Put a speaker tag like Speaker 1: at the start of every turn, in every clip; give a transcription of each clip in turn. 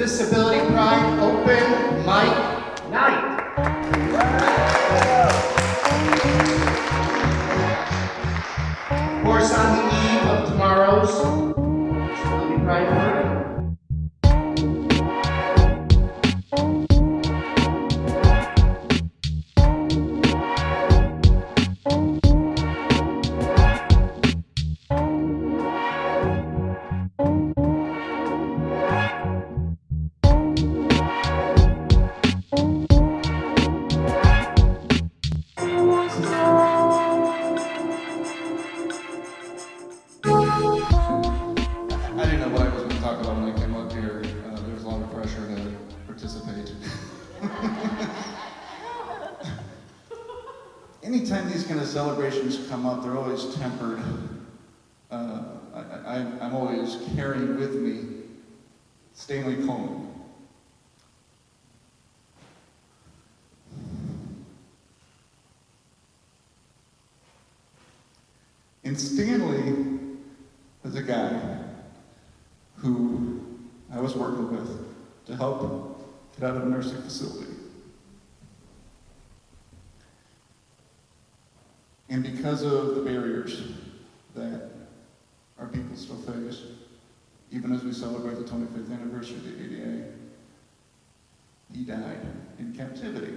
Speaker 1: Disability Pride Open Mic Night. Of course, on the eve of tomorrow's
Speaker 2: Anytime these kind of celebrations come up, they're always tempered. Uh, I, I'm always carrying with me Stanley Coleman. And Stanley was a guy who I was working with to help get out of a nursing facility. And because of the barriers that our people still face, even as we celebrate the 25th anniversary of the ADA, he died in captivity.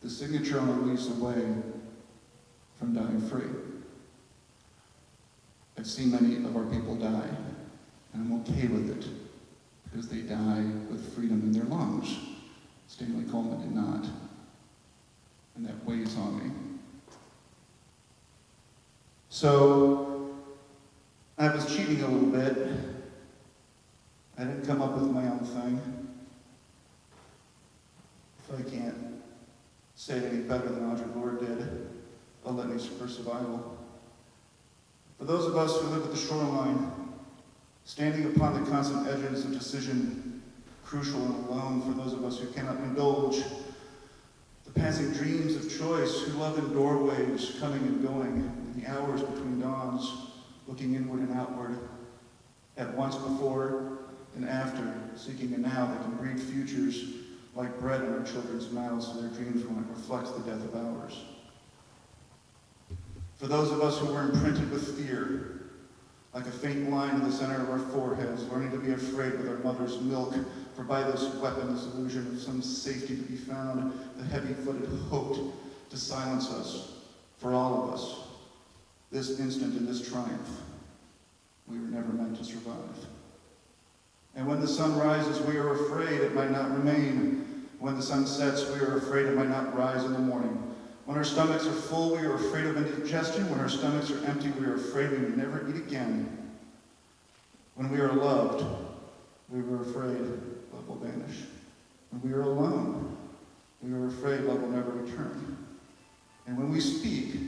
Speaker 2: The signature on a lease away from dying free. I've seen many of our people die, and I'm okay with it, because they die with freedom in their lungs. Stanley Coleman did not, and that weighs on me. So, I was cheating a little bit. I didn't come up with my own thing. If I can't say it any better than Audre Lorde did, A Litany for survival. For those of us who live at the shoreline, standing upon the constant edges of decision, crucial and alone for those of us who cannot indulge the passing dreams of choice, who love in doorways, coming and going, the hours between dawns, looking inward and outward, at once before and after, seeking a now that can breed futures like bread in our children's mouths so their dreams won't reflect the death of ours. For those of us who were imprinted with fear, like a faint line in the center of our foreheads, learning to be afraid with our mother's milk, for by this weapon, this illusion of some safety to be found, the heavy-footed hoped to silence us, for all of us, this instant in this triumph, we were never meant to survive. And when the sun rises, we are afraid it might not remain. When the sun sets, we are afraid it might not rise in the morning. When our stomachs are full, we are afraid of indigestion. When our stomachs are empty, we are afraid we may never eat again. When we are loved, we were afraid love will vanish. When we are alone, we are afraid love will never return. And when we speak,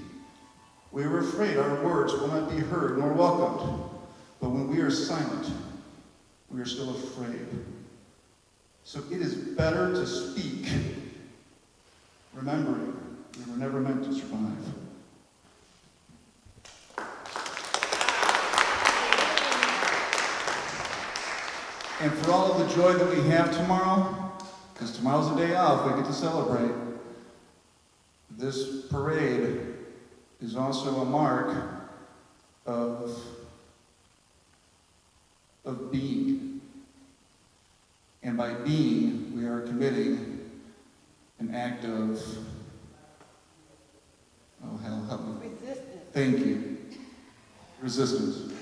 Speaker 2: afraid our words will not be heard nor welcomed. But when we are silent, we are still afraid. So it is better to speak, remembering we were never meant to survive. And for all of the joy that we have tomorrow, because tomorrow's a day off, we get to celebrate, this parade is also a mark of, of being. And by being, we are committing an act of, oh hell, help me.
Speaker 3: Resistance.
Speaker 2: Thank you. Resistance.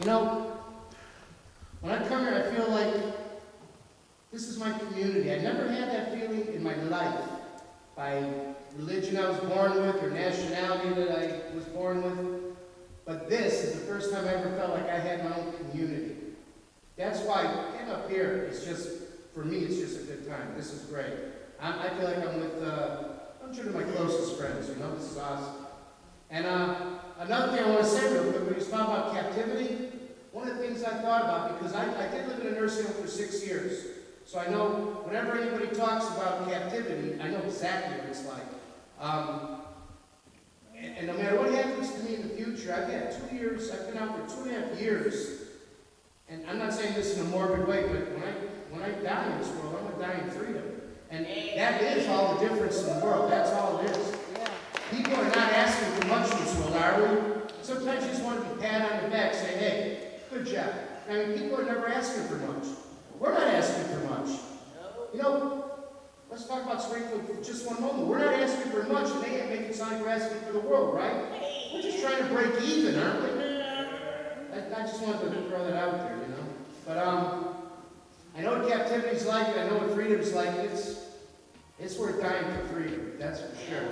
Speaker 1: You know, when I come here, I feel like this is my community. I never had that feeling in my life by religion I was born with or nationality that I was born with. But this is the first time I ever felt like I had my own community. That's why getting up here is just, for me, it's just a good time. This is great. I, I feel like I'm with, uh, I'm two of my closest friends, you know, this is awesome. And uh, another thing I want to say real quick, when you talk about captivity, one of the things I thought about, because I, I did live in a nursing home for six years, so I know whenever anybody talks about captivity, I know exactly what it's like. Um, and, and no matter what happens to me in the future, I've had two years, I've been out for two and a half years. And I'm not saying this in a morbid way, but when I, when I die in this world, I'm gonna die in freedom. And that is all the difference in the world, that's all it is. People are not asking for much in this world, are we? Sometimes you just want to be pat on the back, say, hey, good job. I mean, people are never asking for much. We're not asking for much. You know, let's talk about Springfield for just one moment. We're not asking for much, and they make it sound like we're asking for the world, right? We're just trying to break even, aren't we? I, I just wanted to throw that out there, you know? But, um, I know what captivity's like, and I know what freedom's like. It's, it's worth dying for freedom, that's for sure.